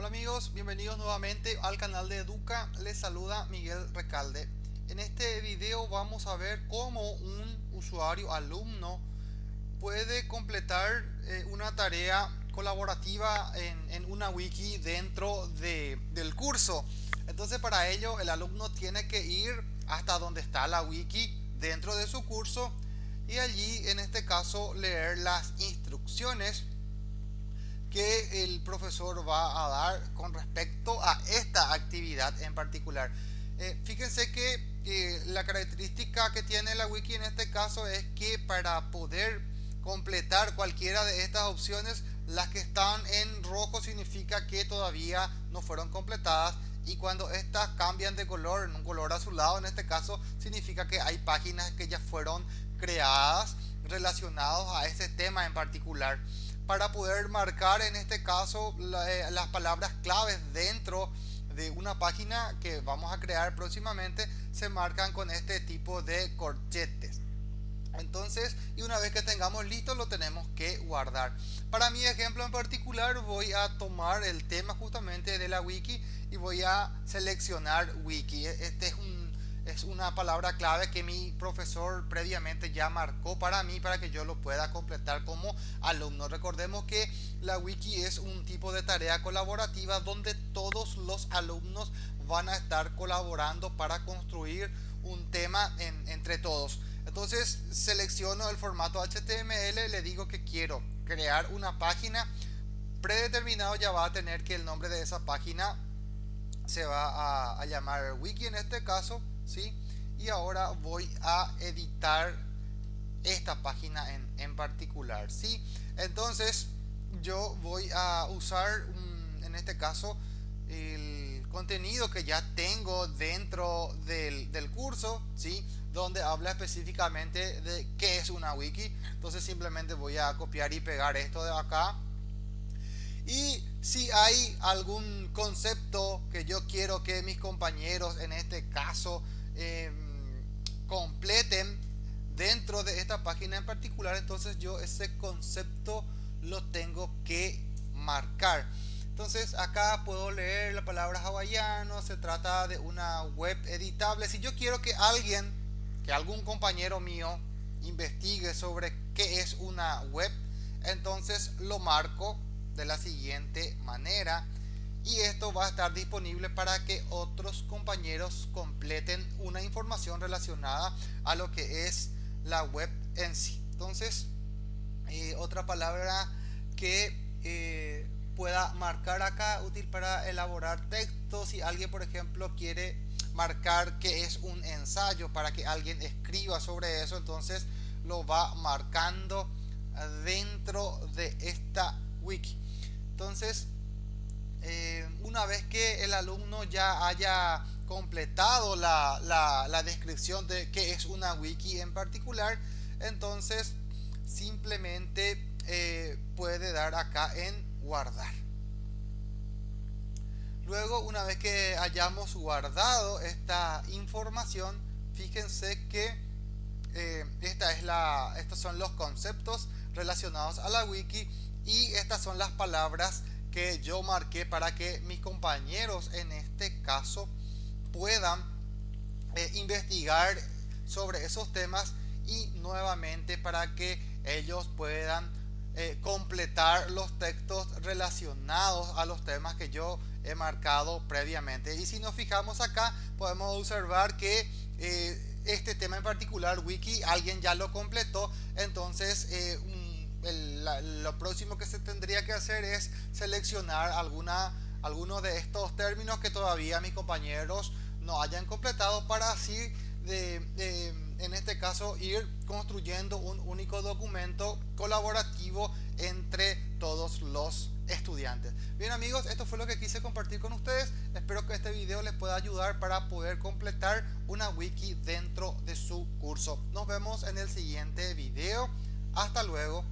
Hola amigos, bienvenidos nuevamente al canal de Educa, les saluda Miguel Recalde. En este video vamos a ver cómo un usuario alumno puede completar eh, una tarea colaborativa en, una wiki dentro del curso. Entonces para ello el alumno tiene que ir hasta donde está la wiki dentro de su curso y allí en este caso leer las instrucciones que el profesor va a dar con respecto a esta actividad en particular. Eh, fíjense que la característica que tiene la wiki en este caso es que para poder completar cualquiera de estas opciones, las que están en rojo significa que todavía no fueron completadas y cuando estas cambian de color en un color azulado en este caso significa que hay páginas que ya fueron creadas relacionados a ese tema en particular para poder marcar en este caso eh, las palabras claves dentro de una página que vamos a crear próximamente se marcan con este tipo de corchetes. Entonces y una vez que tengamos listo lo tenemos que guardar. Para mi ejemplo en particular voy a tomar el tema justamente de la wiki y voy a seleccionar wiki. Este es un es una palabra clave que mi profesor previamente ya marcó para mí para que yo lo pueda completar como alumno. Recordemos que la wiki es un tipo de tarea colaborativa donde todos los alumnos van a estar colaborando para construir un tema entre todos. Entonces selecciono el formato HTML, le digo que quiero crear una página predeterminado ya va a tener que el nombre de esa página se va a, llamar wiki en este caso y ahora voy a editar esta página en, particular, ¿sí? Entonces yo voy a usar en este caso el contenido que ya tengo dentro del, curso, ¿sí? Donde habla específicamente de qué es una wiki. Entonces simplemente voy a copiar y pegar esto de acá. Y si hay algún concepto que yo quiero que mis compañeros en este caso Em, completen dentro de esta página en particular entonces yo ese concepto lo tengo que marcar. Entonces acá puedo leer la palabra hawaiano se trata de una web editable. Si yo quiero que alguien que algún compañero mío investigue sobre qué es una web entonces lo marco de la siguiente manera y esto va a estar disponible para que otros compañeros completen una información relacionada a lo que es la web en sí. Entonces eh, otra palabra que eh, pueda marcar acá útil para elaborar textos si alguien por ejemplo quiere marcar que es un ensayo para que alguien escriba sobre eso entonces lo va marcando dentro de esta wiki. Entonces eh, una vez que el alumno ya haya completado la, descripción de qué es una wiki en particular, entonces simplemente eh, puede dar acá en guardar. Luego, una vez que hayamos guardado esta información, fíjense que eh, esta es la, estos son los conceptos relacionados a la wiki y estas son las palabras que yo marqué para que mis compañeros en este caso puedan eh, investigar sobre esos temas y nuevamente para que ellos puedan eh, completar los textos relacionados a los temas que yo he marcado previamente. Y si nos fijamos acá podemos observar que eh, este tema en particular wiki alguien ya lo completó. Entonces lo próximo que se tendría que hacer es seleccionar algunos de estos términos que todavía mis compañeros no hayan completado para así en este caso ir construyendo un único documento colaborativo entre todos los estudiantes. Bien amigos, esto fue lo que quise compartir con ustedes. Espero que este video les pueda ayudar para poder completar una wiki dentro de su curso. Nos vemos en el siguiente video. Hasta luego.